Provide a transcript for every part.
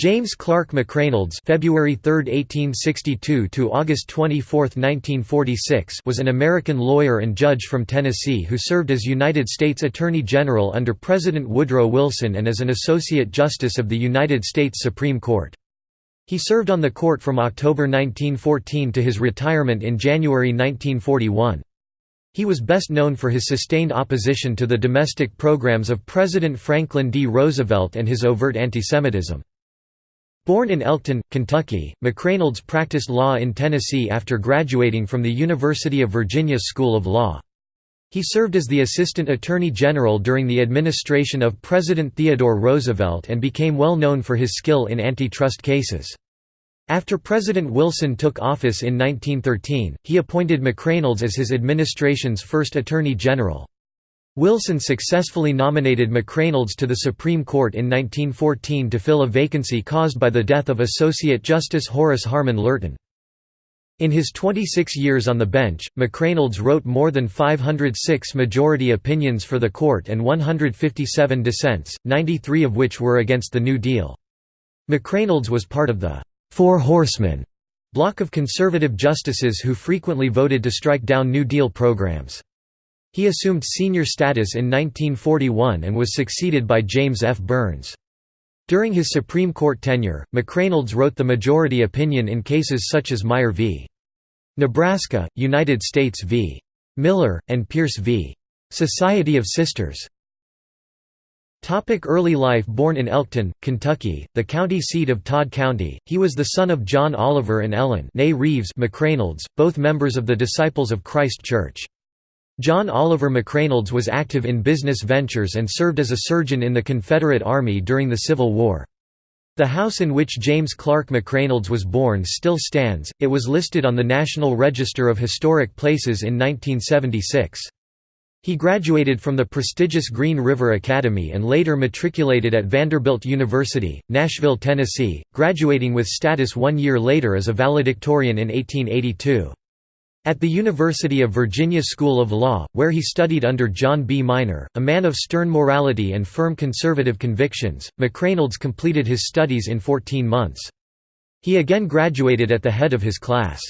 James Clark McReynolds February 3, 1862 to August 24, 1946 was an American lawyer and judge from Tennessee who served as United States Attorney General under President Woodrow Wilson and as an Associate Justice of the United States Supreme Court. He served on the court from October 1914 to his retirement in January 1941. He was best known for his sustained opposition to the domestic programs of President Franklin D. Roosevelt and his overt antisemitism. Born in Elkton, Kentucky, McReynolds practiced law in Tennessee after graduating from the University of Virginia School of Law. He served as the Assistant Attorney General during the administration of President Theodore Roosevelt and became well known for his skill in antitrust cases. After President Wilson took office in 1913, he appointed McReynolds as his administration's first Attorney General. Wilson successfully nominated McReynolds to the Supreme Court in 1914 to fill a vacancy caused by the death of Associate Justice Horace Harmon Lurton. In his 26 years on the bench, McReynolds wrote more than 506 majority opinions for the court and 157 dissents, 93 of which were against the New Deal. McReynolds was part of the Four Horsemen block of conservative justices who frequently voted to strike down New Deal programs. He assumed senior status in 1941 and was succeeded by James F. Byrnes. During his Supreme Court tenure, McReynolds wrote the majority opinion in cases such as Meyer v. Nebraska, United States v. Miller, and Pierce v. Society of Sisters. Topic early life Born in Elkton, Kentucky, the county seat of Todd County, he was the son of John Oliver and Ellen Reeves McReynolds, both members of the Disciples of Christ Church. John Oliver McReynolds was active in business ventures and served as a surgeon in the Confederate Army during the Civil War. The house in which James Clark McReynolds was born still stands, it was listed on the National Register of Historic Places in 1976. He graduated from the prestigious Green River Academy and later matriculated at Vanderbilt University, Nashville, Tennessee, graduating with status one year later as a valedictorian in 1882. At the University of Virginia School of Law, where he studied under John B. Minor, a man of stern morality and firm conservative convictions, McReynolds completed his studies in 14 months. He again graduated at the head of his class.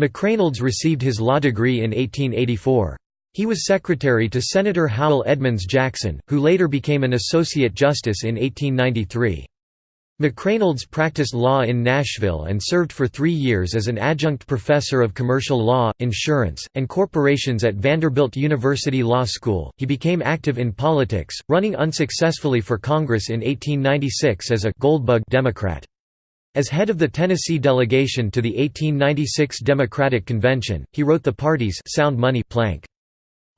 McReynolds received his law degree in 1884. He was secretary to Senator Howell Edmunds Jackson, who later became an Associate Justice in 1893. McReynolds practiced law in Nashville and served for three years as an adjunct professor of commercial law, insurance, and corporations at Vanderbilt University Law School. He became active in politics, running unsuccessfully for Congress in 1896 as a Goldbug Democrat. As head of the Tennessee delegation to the 1896 Democratic Convention, he wrote the party's Sound Money plank.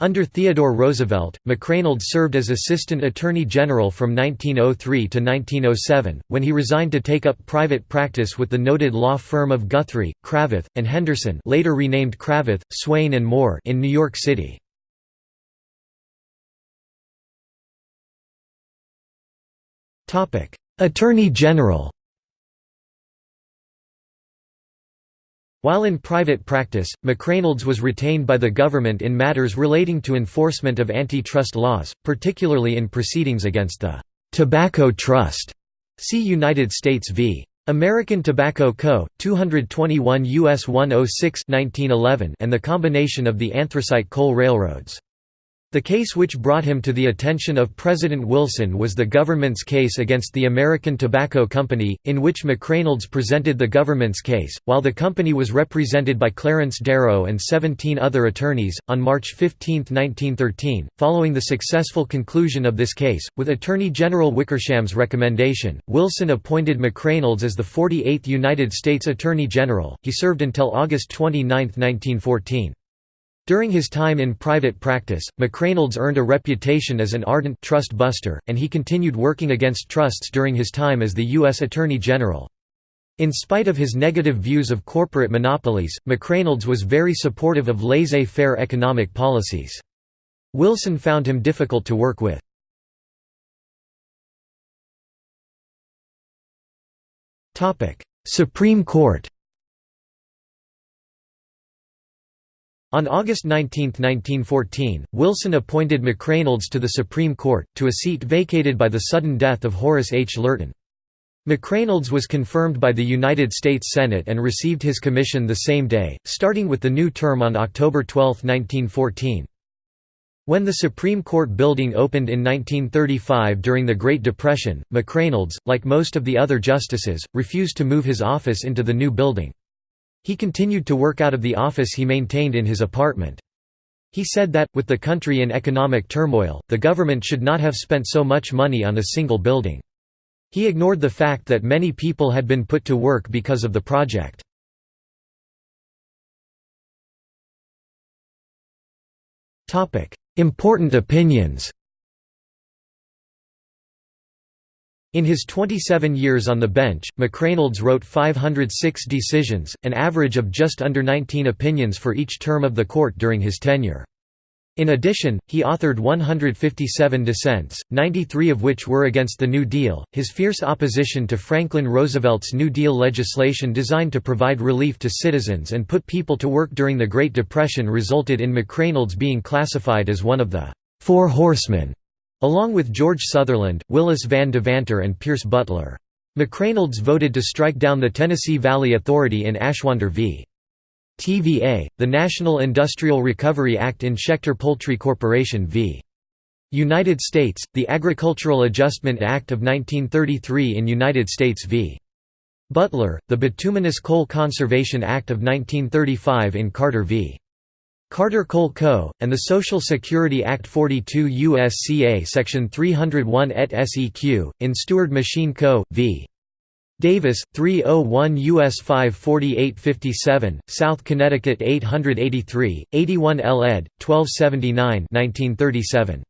Under Theodore Roosevelt, McReynolds served as Assistant Attorney General from 1903 to 1907, when he resigned to take up private practice with the noted law firm of Guthrie, Cravath, and Henderson later renamed Cravath, Swaine and Moore in New York City. Attorney General While in private practice, McReynolds was retained by the government in matters relating to enforcement of antitrust laws, particularly in proceedings against the "'Tobacco Trust' see United States v. American Tobacco Co., 221 U.S. 106 1911 and the combination of the anthracite coal railroads. The case which brought him to the attention of President Wilson was the government's case against the American Tobacco Company, in which McReynolds presented the government's case, while the company was represented by Clarence Darrow and 17 other attorneys. On March 15, 1913, following the successful conclusion of this case, with Attorney General Wickersham's recommendation, Wilson appointed McReynolds as the 48th United States Attorney General. He served until August 29, 1914. During his time in private practice, McReynolds earned a reputation as an ardent trust buster, and he continued working against trusts during his time as the U.S. Attorney General. In spite of his negative views of corporate monopolies, McReynolds was very supportive of laissez-faire economic policies. Wilson found him difficult to work with. Supreme Court On August 19, 1914, Wilson appointed McReynolds to the Supreme Court, to a seat vacated by the sudden death of Horace H. Lurton. McReynolds was confirmed by the United States Senate and received his commission the same day, starting with the new term on October 12, 1914. When the Supreme Court building opened in 1935 during the Great Depression, McReynolds, like most of the other justices, refused to move his office into the new building. He continued to work out of the office he maintained in his apartment. He said that, with the country in economic turmoil, the government should not have spent so much money on a single building. He ignored the fact that many people had been put to work because of the project. Important opinions In his 27 years on the bench, McReynolds wrote 506 decisions, an average of just under 19 opinions for each term of the court during his tenure. In addition, he authored 157 dissents, 93 of which were against the New Deal. His fierce opposition to Franklin Roosevelt's New Deal legislation designed to provide relief to citizens and put people to work during the Great Depression resulted in McReynolds being classified as one of the Four Horsemen along with George Sutherland, Willis Van Devanter and Pierce Butler. McReynolds voted to strike down the Tennessee Valley Authority in Ashwander v. TVA, the National Industrial Recovery Act in Schechter Poultry Corporation v. United States, the Agricultural Adjustment Act of 1933 in United States v. Butler, the Bituminous Coal Conservation Act of 1935 in Carter v. Carter Coal Co., and the Social Security Act 42 U.S.C.A. Section 301 et seq., in Steward Machine Co., v. Davis, 301 U.S. 54857, South Connecticut 883, 81 L. ed., 1279 1937.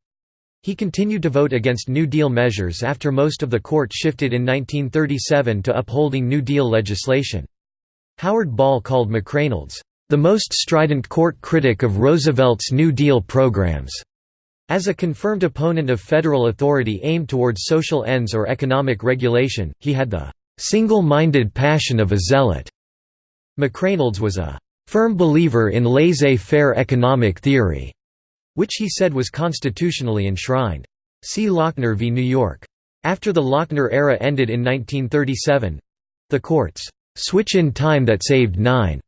He continued to vote against New Deal measures after most of the court shifted in 1937 to upholding New Deal legislation. Howard Ball called McReynolds, the most strident court critic of Roosevelt's New Deal programs. As a confirmed opponent of federal authority aimed towards social ends or economic regulation, he had the single-minded passion of a zealot. McReynolds was a firm believer in laissez-faire economic theory, which he said was constitutionally enshrined. See Lochner v. New York. After the Lochner era ended in 1937—the court's switch in time that saved nine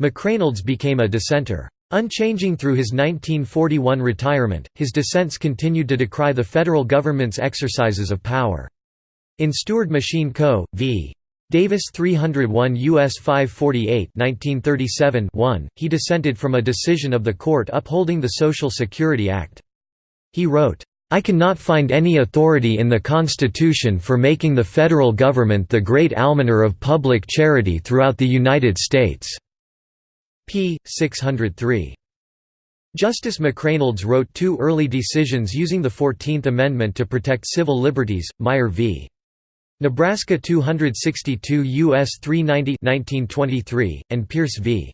McReynolds became a dissenter. Unchanging through his 1941 retirement, his dissents continued to decry the federal government's exercises of power. In Steward Machine Co. v. Davis 301 U.S. 548 1937 1, he dissented from a decision of the court upholding the Social Security Act. He wrote, I cannot find any authority in the Constitution for making the federal government the great almoner of public charity throughout the United States p. 603. Justice McReynolds wrote two early decisions using the Fourteenth Amendment to protect civil liberties, Meyer v. Nebraska 262 U.S. 390 1923, and Pierce v.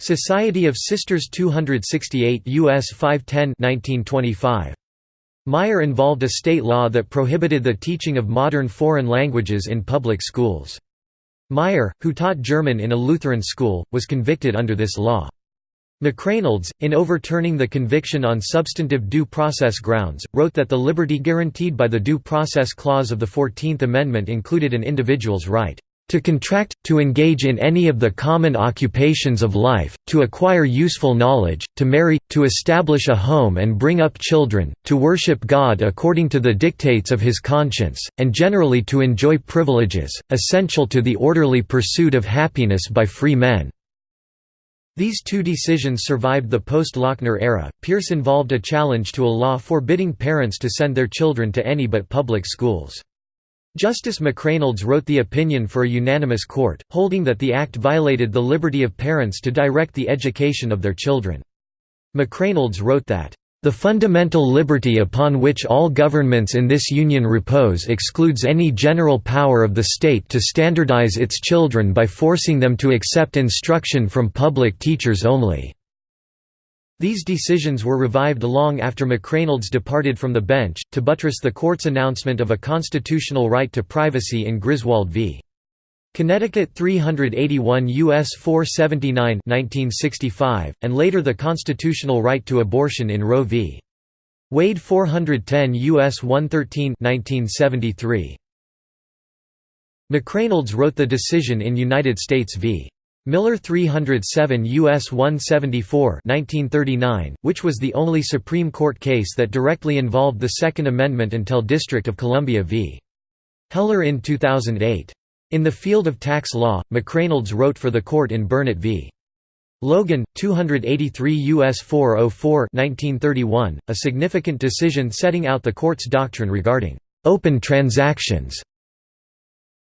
Society of Sisters 268 U.S. 510 1925. Meyer involved a state law that prohibited the teaching of modern foreign languages in public schools. Meyer, who taught German in a Lutheran school, was convicted under this law. McReynolds, in overturning the conviction on substantive due process grounds, wrote that the liberty guaranteed by the Due Process Clause of the Fourteenth Amendment included an individual's right to contract, to engage in any of the common occupations of life, to acquire useful knowledge, to marry, to establish a home and bring up children, to worship God according to the dictates of his conscience, and generally to enjoy privileges, essential to the orderly pursuit of happiness by free men." These two decisions survived the post-Lochner era. Pierce involved a challenge to a law forbidding parents to send their children to any but public schools. Justice McReynolds wrote the opinion for a unanimous court, holding that the act violated the liberty of parents to direct the education of their children. McReynolds wrote that, "...the fundamental liberty upon which all governments in this Union repose excludes any general power of the state to standardize its children by forcing them to accept instruction from public teachers only." These decisions were revived long after McReynolds departed from the bench, to buttress the court's announcement of a constitutional right to privacy in Griswold v. Connecticut 381 U.S. 479 1965, and later the constitutional right to abortion in Roe v. Wade 410 U.S. 113 1973. McReynolds wrote the decision in United States v. Miller 307 U.S. 174 1939, which was the only Supreme Court case that directly involved the Second Amendment until District of Columbia v. Heller in 2008. In the field of tax law, McReynolds wrote for the court in Burnet v. Logan, 283 U.S. 404 1931, a significant decision setting out the court's doctrine regarding «open transactions»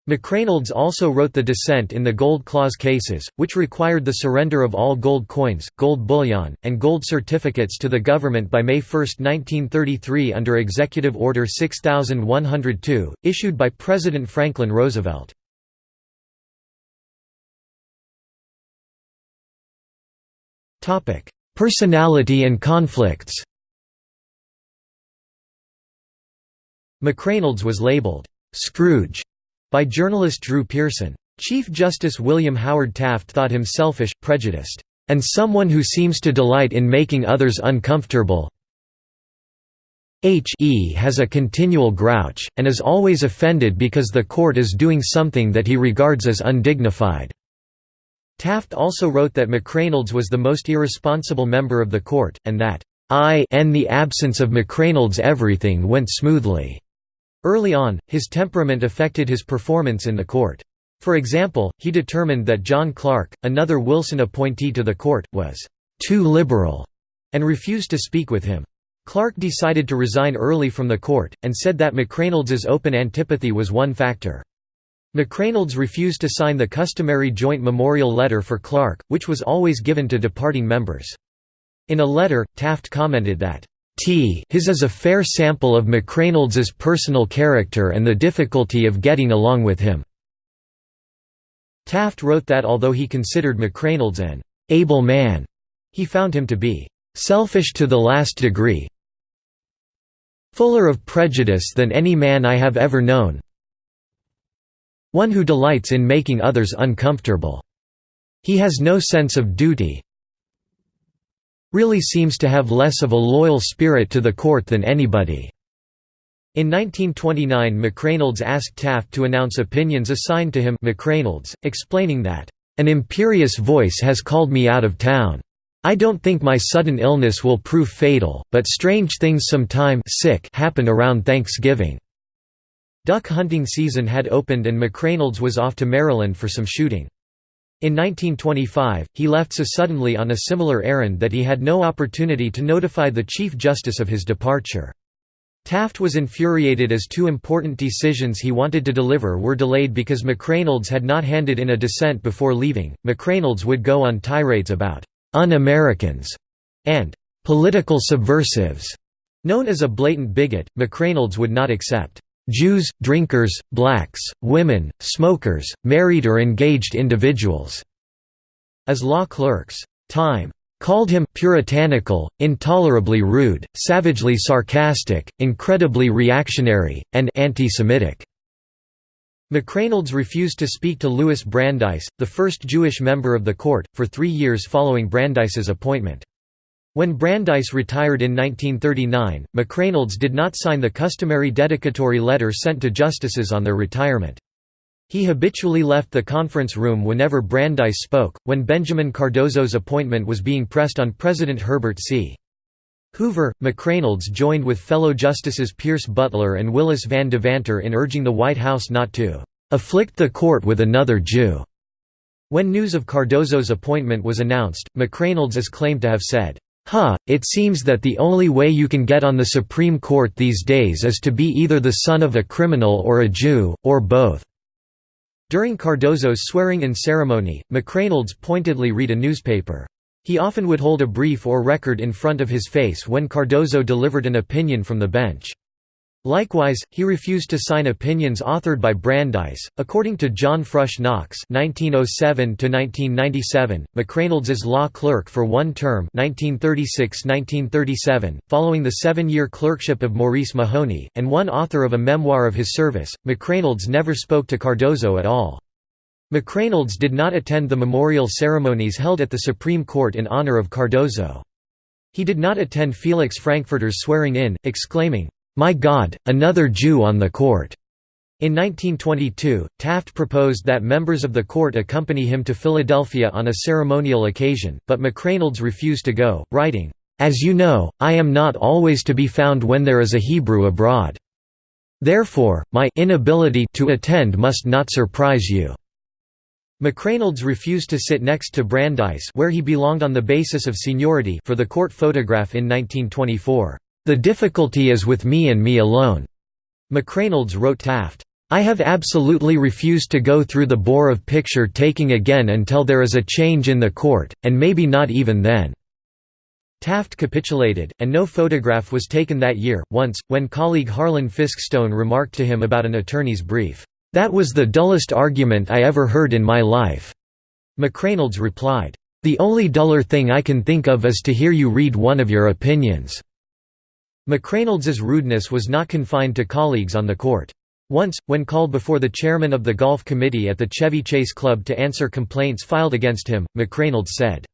McReynolds also wrote the dissent in the Gold Clause cases, which required the surrender of all gold coins, gold bullion, and gold certificates to the government by May 1, 1933 under Executive Order 6102, issued by President Franklin Roosevelt. Personality and conflicts McReynolds was labeled, "'Scrooge' by journalist Drew Pearson. Chief Justice William Howard Taft thought him selfish, prejudiced, and someone who seems to delight in making others uncomfortable. H.E. has a continual grouch, and is always offended because the court is doing something that he regards as undignified. Taft also wrote that McReynolds was the most irresponsible member of the court, and that, I in the absence of McReynolds everything went smoothly. Early on, his temperament affected his performance in the court. For example, he determined that John Clarke, another Wilson appointee to the court, was «too liberal» and refused to speak with him. Clarke decided to resign early from the court, and said that McReynolds's open antipathy was one factor. McReynolds refused to sign the customary joint memorial letter for Clarke, which was always given to departing members. In a letter, Taft commented that, T his is a fair sample of McReynolds's personal character and the difficulty of getting along with him." Taft wrote that although he considered McReynolds an «able man», he found him to be «selfish to the last degree fuller of prejudice than any man I have ever known one who delights in making others uncomfortable. He has no sense of duty, really seems to have less of a loyal spirit to the court than anybody." In 1929 McReynolds asked Taft to announce opinions assigned to him McReynolds, explaining that, "...an imperious voice has called me out of town. I don't think my sudden illness will prove fatal, but strange things sometime sick happen around Thanksgiving." Duck hunting season had opened and McReynolds was off to Maryland for some shooting. In 1925, he left so suddenly on a similar errand that he had no opportunity to notify the Chief Justice of his departure. Taft was infuriated as two important decisions he wanted to deliver were delayed because McReynolds had not handed in a dissent before leaving. McReynolds would go on tirades about un-Americans and political subversives. Known as a blatant bigot, McReynolds would not accept Jews, drinkers, blacks, women, smokers, married or engaged individuals." As law clerks, Time called him puritanical, intolerably rude, savagely sarcastic, incredibly reactionary, and anti-Semitic. McReynolds refused to speak to Louis Brandeis, the first Jewish member of the court, for three years following Brandeis's appointment. When Brandeis retired in 1939, McReynolds did not sign the customary dedicatory letter sent to justices on their retirement. He habitually left the conference room whenever Brandeis spoke. When Benjamin Cardozo's appointment was being pressed on President Herbert C. Hoover, McReynolds joined with fellow Justices Pierce Butler and Willis Van Devanter in urging the White House not to afflict the court with another Jew. When news of Cardozo's appointment was announced, McReynolds is claimed to have said, Huh, it seems that the only way you can get on the Supreme Court these days is to be either the son of a criminal or a Jew, or both." During Cardozo's swearing-in ceremony, McReynolds pointedly read a newspaper. He often would hold a brief or record in front of his face when Cardozo delivered an opinion from the bench. Likewise, he refused to sign opinions authored by Brandeis. According to John Frush Knox (1907–1997), McReynolds's law clerk for one term (1936–1937), following the seven-year clerkship of Maurice Mahoney, and one author of a memoir of his service, McReynolds never spoke to Cardozo at all. McReynolds did not attend the memorial ceremonies held at the Supreme Court in honor of Cardozo. He did not attend Felix Frankfurter's swearing-in, exclaiming, my God, another Jew on the court! In 1922, Taft proposed that members of the court accompany him to Philadelphia on a ceremonial occasion, but McReynolds refused to go, writing, "'As you know, I am not always to be found when there is a Hebrew abroad. Therefore, my inability to attend must not surprise you.' McReynolds refused to sit next to Brandeis where he belonged on the basis of seniority for the court photograph in 1924. "'The difficulty is with me and me alone,' McReynolds wrote Taft. I have absolutely refused to go through the bore of picture taking again until there is a change in the court, and maybe not even then." Taft capitulated, and no photograph was taken that year. Once, when colleague Harlan Fiske Stone remarked to him about an attorney's brief, "'That was the dullest argument I ever heard in my life,' McReynolds replied, "'The only duller thing I can think of is to hear you read one of your opinions.' McReynolds's rudeness was not confined to colleagues on the court. Once, when called before the chairman of the golf committee at the Chevy Chase Club to answer complaints filed against him, McReynolds said,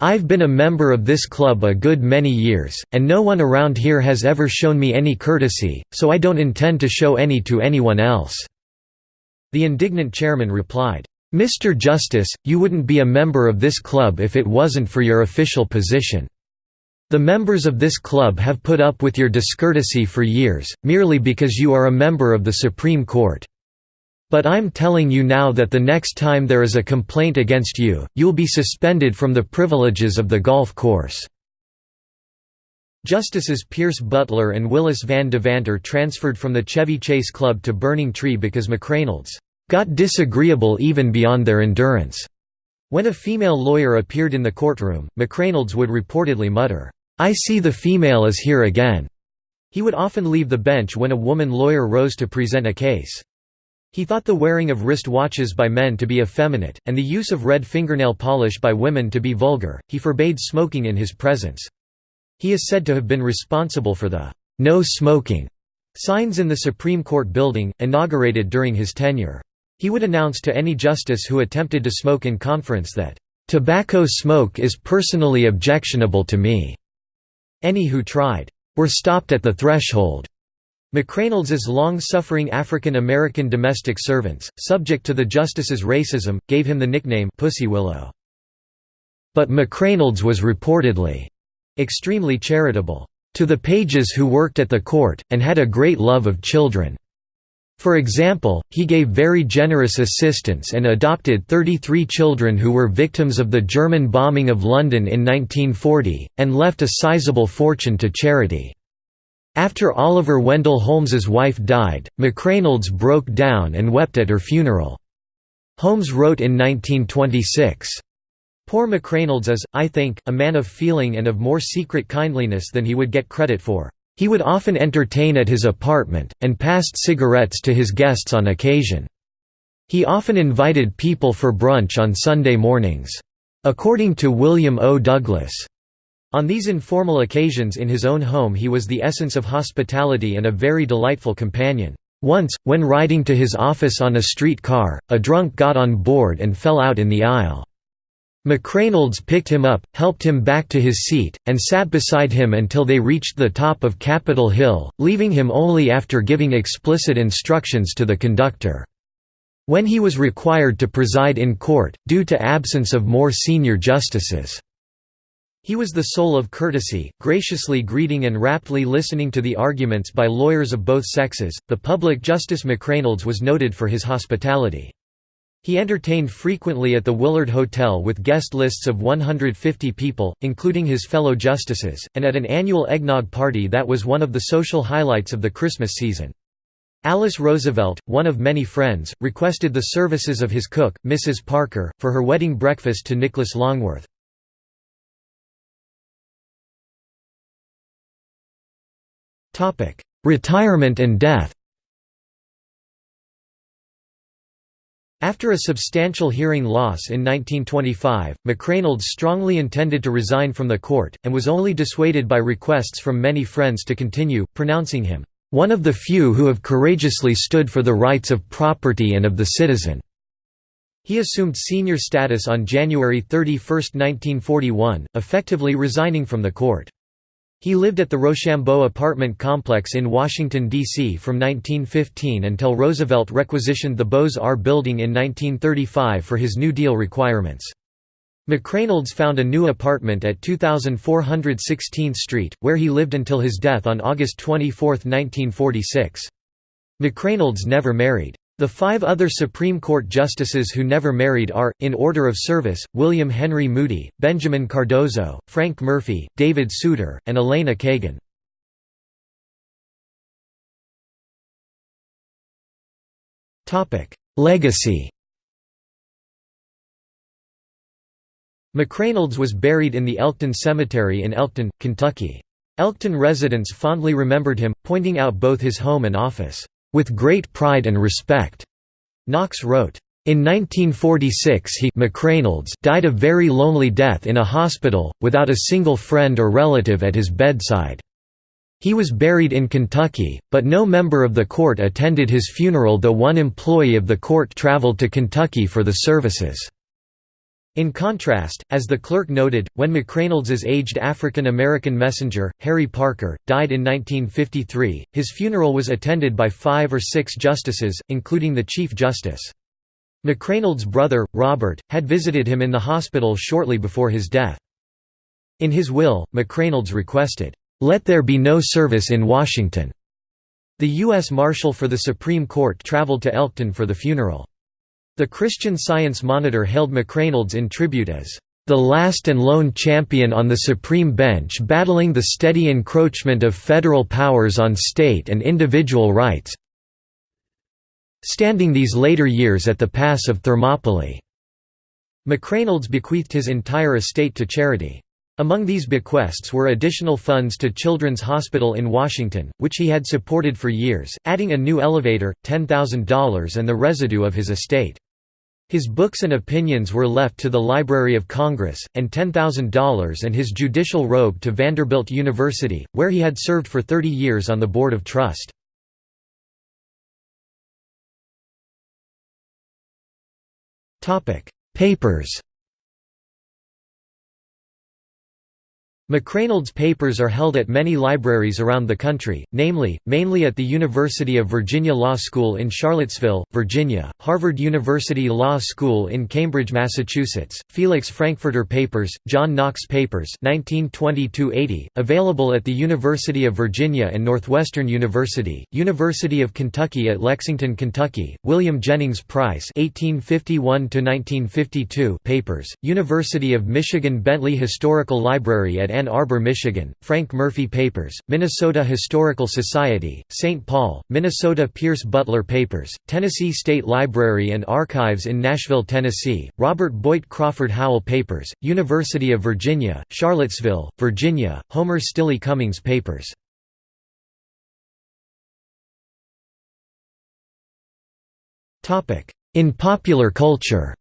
I've been a member of this club a good many years, and no one around here has ever shown me any courtesy, so I don't intend to show any to anyone else." The indignant chairman replied, "'Mr. Justice, you wouldn't be a member of this club if it wasn't for your official position. The members of this club have put up with your discourtesy for years, merely because you are a member of the Supreme Court. But I'm telling you now that the next time there is a complaint against you, you'll be suspended from the privileges of the golf course." Justices Pierce Butler and Willis Van Devanter transferred from the Chevy Chase Club to Burning Tree because McReynolds got disagreeable even beyond their endurance. When a female lawyer appeared in the courtroom, McReynolds would reportedly mutter, I see the female is here again. He would often leave the bench when a woman lawyer rose to present a case. He thought the wearing of wrist watches by men to be effeminate, and the use of red fingernail polish by women to be vulgar. He forbade smoking in his presence. He is said to have been responsible for the no smoking signs in the Supreme Court building, inaugurated during his tenure. He would announce to any justice who attempted to smoke in conference that, "...tobacco smoke is personally objectionable to me." Any who tried, "...were stopped at the threshold." McReynolds's long-suffering African American domestic servants, subject to the justice's racism, gave him the nickname Pussy Willow. But McReynolds was reportedly extremely charitable to the pages who worked at the court, and had a great love of children. For example, he gave very generous assistance and adopted 33 children who were victims of the German bombing of London in 1940, and left a sizable fortune to charity. After Oliver Wendell Holmes's wife died, McReynolds broke down and wept at her funeral. Holmes wrote in 1926, Poor McReynolds is, I think, a man of feeling and of more secret kindliness than he would get credit for. He would often entertain at his apartment, and passed cigarettes to his guests on occasion. He often invited people for brunch on Sunday mornings. According to William O. Douglas, on these informal occasions in his own home he was the essence of hospitality and a very delightful companion. Once, when riding to his office on a street car, a drunk got on board and fell out in the aisle. McReynolds picked him up, helped him back to his seat, and sat beside him until they reached the top of Capitol Hill, leaving him only after giving explicit instructions to the conductor. When he was required to preside in court, due to absence of more senior justices. He was the soul of courtesy, graciously greeting and raptly listening to the arguments by lawyers of both sexes. The public Justice McReynolds was noted for his hospitality. He entertained frequently at the Willard Hotel with guest lists of 150 people, including his fellow justices, and at an annual eggnog party that was one of the social highlights of the Christmas season. Alice Roosevelt, one of many friends, requested the services of his cook, Mrs. Parker, for her wedding breakfast to Nicholas Longworth. Retirement and death After a substantial hearing loss in 1925, McReynolds strongly intended to resign from the court, and was only dissuaded by requests from many friends to continue, pronouncing him, "...one of the few who have courageously stood for the rights of property and of the citizen." He assumed senior status on January 31, 1941, effectively resigning from the court. He lived at the Rochambeau apartment complex in Washington, D.C. from 1915 until Roosevelt requisitioned the Beaux-Arts building in 1935 for his New Deal requirements. McReynolds found a new apartment at 2416th Street, where he lived until his death on August 24, 1946. McReynolds never married. The five other Supreme Court justices who never married are, in order of service, William Henry Moody, Benjamin Cardozo, Frank Murphy, David Souter, and Elena Kagan. Legacy McReynolds was buried in the Elkton Cemetery in Elkton, Kentucky. Elkton residents fondly remembered him, pointing out both his home and office with great pride and respect. Knox wrote, in 1946 he died a very lonely death in a hospital, without a single friend or relative at his bedside. He was buried in Kentucky, but no member of the court attended his funeral though one employee of the court traveled to Kentucky for the services. In contrast, as the clerk noted, when McReynolds's aged African-American messenger, Harry Parker, died in 1953, his funeral was attended by five or six justices, including the Chief Justice. McReynolds' brother, Robert, had visited him in the hospital shortly before his death. In his will, McReynolds requested, "...let there be no service in Washington." The U.S. Marshal for the Supreme Court traveled to Elkton for the funeral. The Christian Science Monitor hailed McReynolds in tribute as the last and lone champion on the Supreme Bench battling the steady encroachment of federal powers on state and individual rights standing these later years at the Pass of Thermopylae." McReynolds bequeathed his entire estate to charity. Among these bequests were additional funds to Children's Hospital in Washington, which he had supported for years, adding a new elevator, $10,000 and the residue of his estate. His books and opinions were left to the Library of Congress, and $10,000 and his judicial robe to Vanderbilt University, where he had served for 30 years on the Board of Trust. Papers McReynolds papers are held at many libraries around the country, namely, mainly at the University of Virginia Law School in Charlottesville, Virginia, Harvard University Law School in Cambridge, Massachusetts, Felix Frankfurter Papers, John Knox Papers 1920 available at the University of Virginia and Northwestern University, University of Kentucky at Lexington, Kentucky, William Jennings Price 1851 papers, University of Michigan Bentley Historical Library at Ann Arbor, Michigan, Frank Murphy Papers, Minnesota Historical Society, St. Paul, Minnesota Pierce Butler Papers, Tennessee State Library and Archives in Nashville, Tennessee, Robert Boyd Crawford Howell Papers, University of Virginia, Charlottesville, Virginia, Homer Stille Cummings Papers. In popular culture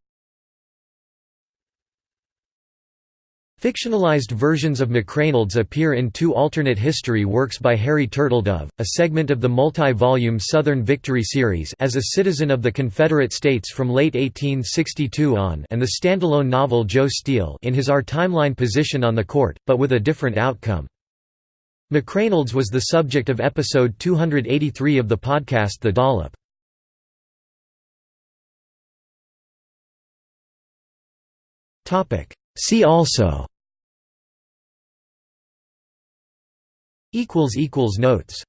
Fictionalized versions of McReynolds appear in two alternate history works by Harry Turtledove, a segment of the multi-volume Southern Victory series as a citizen of the Confederate States from late 1862 on and the standalone novel Joe Steel in his Our Timeline position on the court, but with a different outcome. McReynolds was the subject of episode 283 of the podcast The Dollop. See also Notes